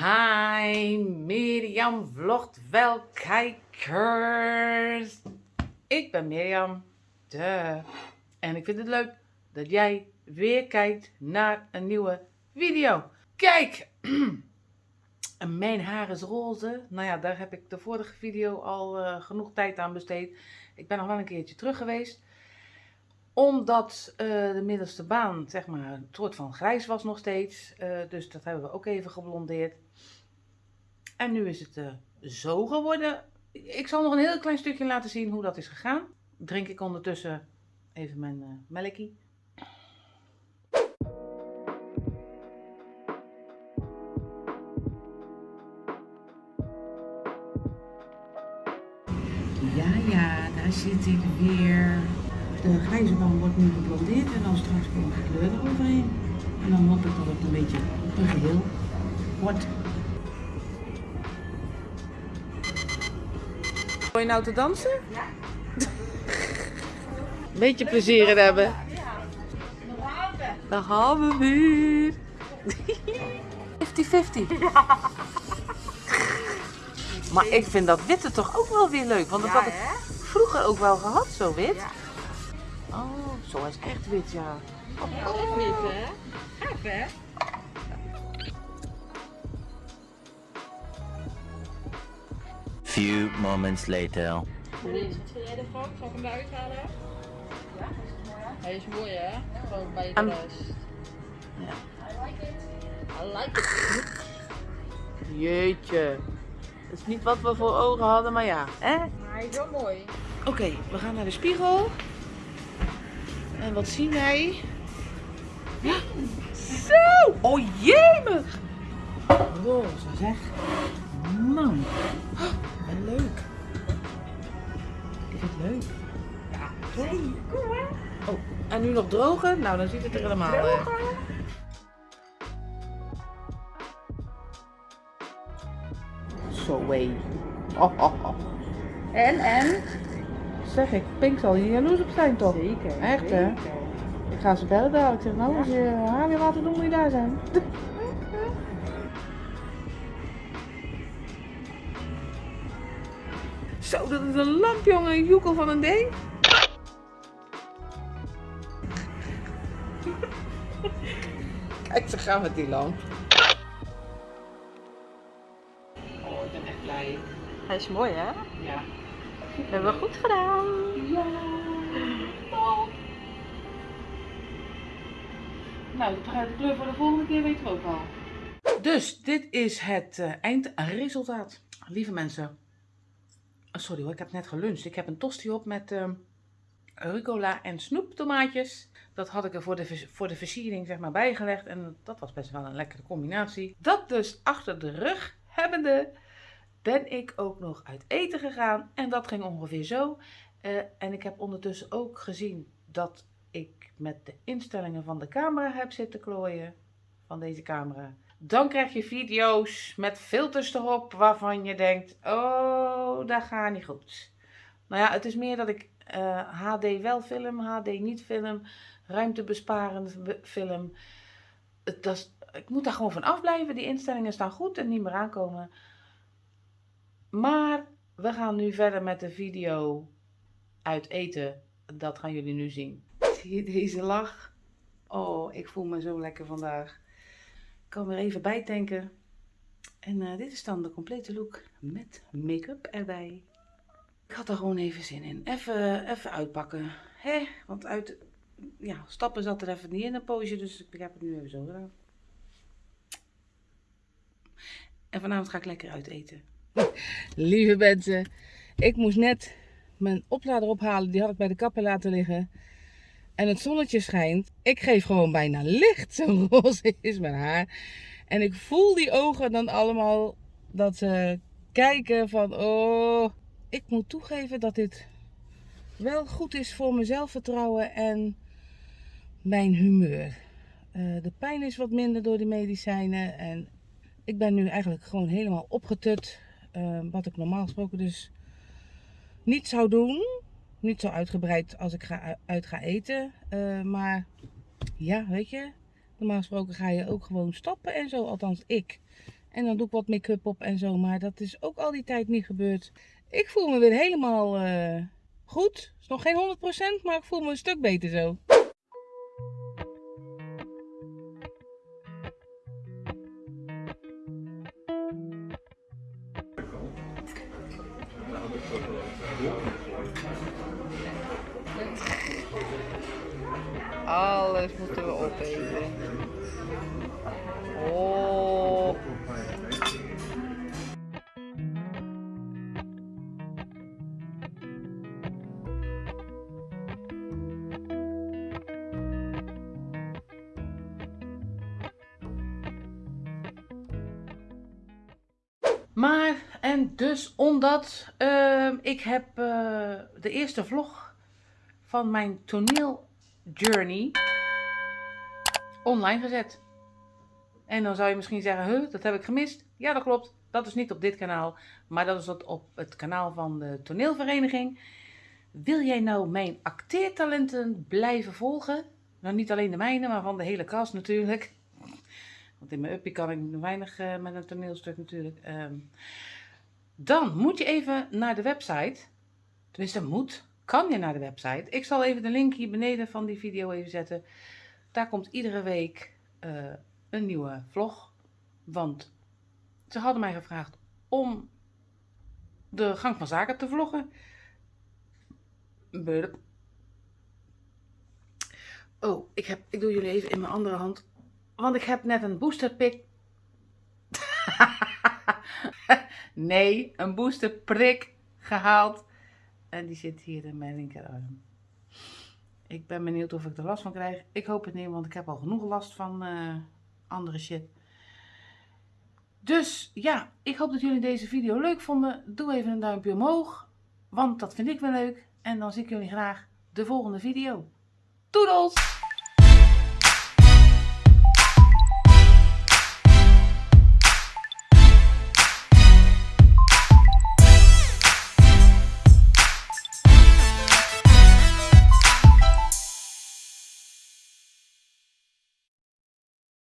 Hi, Mirjam vlogt wel kijkers. Ik ben Mirjam, de. En ik vind het leuk dat jij weer kijkt naar een nieuwe video. Kijk, mijn haar is roze. Nou ja, daar heb ik de vorige video al uh, genoeg tijd aan besteed. Ik ben nog wel een keertje terug geweest omdat uh, de middelste baan, zeg maar, een soort van grijs was nog steeds. Uh, dus dat hebben we ook even geblondeerd. En nu is het uh, zo geworden. Ik zal nog een heel klein stukje laten zien hoe dat is gegaan. Drink ik ondertussen even mijn melkie. Ja, ja, daar zit ik weer. De grijze band wordt nu geblondeerd en dan straks komt de kleur eroverheen. En dan hoop ik dat het een beetje een geheel wordt. Wil je nou te dansen? Ja. Beetje plezier in hebben. Ja. Daar gaan we weer. 50-50. Ja. Maar ik vind dat witte toch ook wel weer leuk. Want dat had ik vroeger ook wel gehad, zo wit. Zo is echt wit, ja. Oh, echt wit, hè? Gaaf, hè? Few moments later. Wat vind jij ervan? Zal ik hem eruit halen? Ja, hij is mooi, hè? Hij is mooi, hè? Gewoon bij de Um, rest. Ja. I like it. I like it. Jeetje. Dat is niet wat we voor ogen hadden, maar ja. hè? Maar hij is wel mooi. Oké, we gaan naar de spiegel. En wat zien wij? Ja. Zo! Oh jemig! Roze zeg. Man. Wat leuk. Is het leuk? Ja. Kom maar. Oh, en nu nog drogen? Nou, dan ziet het er helemaal uit. Zo hé. Oh, oh, oh. En, en? Zeg ik, Pink zal hier jaloers op zijn toch? Zeker. Echt hè? Ik ga ze bellen dadelijk. Ik zeg nou, als je haar weer laten doen, moet je daar zijn. Zo, dat is een lamp jongen, een joekel van een ding. Kijk, ze gaan met die lamp. Oh, ik ben echt blij. Hij is mooi, hè? Ja. Hebben we goed gedaan. Ja. Oh. Nou, de kleur voor de volgende keer weten we ook al. Dus dit is het uh, eindresultaat. Lieve mensen. Oh, sorry hoor, ik heb net geluncht. Ik heb een tosti op met uh, rucola en snoeptomaatjes. Dat had ik er voor de, voor de versiering zeg maar bijgelegd. En dat was best wel een lekkere combinatie. Dat dus achter de rug hebbende ben ik ook nog uit eten gegaan. En dat ging ongeveer zo. Uh, en ik heb ondertussen ook gezien dat ik met de instellingen van de camera heb zitten klooien. Van deze camera. Dan krijg je video's met filters erop waarvan je denkt, oh, dat gaat niet goed. Nou ja, het is meer dat ik HD wel film, HD niet film, ruimtebesparend film. Het, dat ik moet daar gewoon van afblijven. Die instellingen staan goed en niet meer aankomen. Maar we gaan nu verder met de video uit eten. Dat gaan jullie nu zien. Zie je deze lach? Oh, ik voel me zo lekker vandaag. Ik kan weer even bijtanken. En uh, dit is dan de complete look met make-up erbij. Ik had er gewoon even zin in. Even, even uitpakken. Hè? Want uit ja, stappen zat er even niet in een poosje. Dus ik heb het nu even zo gedaan. En vanavond ga ik lekker uit eten. Lieve mensen, ik moest net mijn oplader ophalen. Die had ik bij de kapper laten liggen. En het zonnetje schijnt. Ik geef gewoon bijna licht. Zo roze is mijn haar. En ik voel die ogen dan allemaal dat ze kijken van... Oh, ik moet toegeven dat dit wel goed is voor mijn zelfvertrouwen en mijn humeur. Uh, de pijn is wat minder door die medicijnen. En ik ben nu eigenlijk gewoon helemaal opgetut. Uh, wat ik normaal gesproken dus niet zou doen. Niet zo uitgebreid als ik ga, uit ga eten. Uh, maar ja, weet je. Normaal gesproken ga je ook gewoon stappen en zo. Althans ik. En dan doe ik wat make-up op en zo. Maar dat is ook al die tijd niet gebeurd. Ik voel me weer helemaal uh, goed. is nog geen 100%, maar ik voel me een stuk beter zo. Alles moeten we opeten. Oh. Maar, en dus omdat uh, ik heb uh, de eerste vlog van mijn toneel journey online gezet. En dan zou je misschien zeggen, huh, dat heb ik gemist. Ja, dat klopt. Dat is niet op dit kanaal, maar dat is op het kanaal van de toneelvereniging. Wil jij nou mijn acteertalenten blijven volgen? Nou, niet alleen de mijne, maar van de hele kast natuurlijk. Want in mijn uppie kan ik weinig uh, met een toneelstuk natuurlijk. Um, dan moet je even naar de website. Tenminste, moet kan je naar de website. Ik zal even de link hier beneden van die video even zetten. Daar komt iedere week uh, een nieuwe vlog. Want ze hadden mij gevraagd om de gang van zaken te vloggen. Burp. Oh, ik, heb, ik doe jullie even in mijn andere hand. Want ik heb net een boosterpik. nee, een boosterprik gehaald en die zit hier in mijn linkerarm. Ik ben benieuwd of ik er last van krijg. Ik hoop het niet, want ik heb al genoeg last van uh, andere shit. Dus ja, ik hoop dat jullie deze video leuk vonden. Doe even een duimpje omhoog, want dat vind ik wel leuk. En dan zie ik jullie graag de volgende video. Doedels!